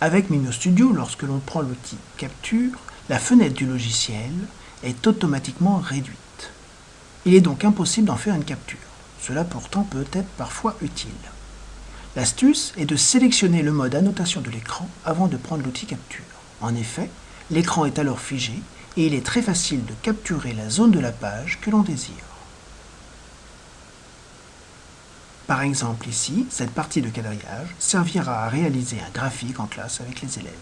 Avec Mino Studio, lorsque l'on prend l'outil Capture, la fenêtre du logiciel est automatiquement réduite. Il est donc impossible d'en faire une capture. Cela pourtant peut être parfois utile. L'astuce est de sélectionner le mode annotation de l'écran avant de prendre l'outil Capture. En effet, l'écran est alors figé et il est très facile de capturer la zone de la page que l'on désire. Par exemple ici, cette partie de quadrillage servira à réaliser un graphique en classe avec les élèves.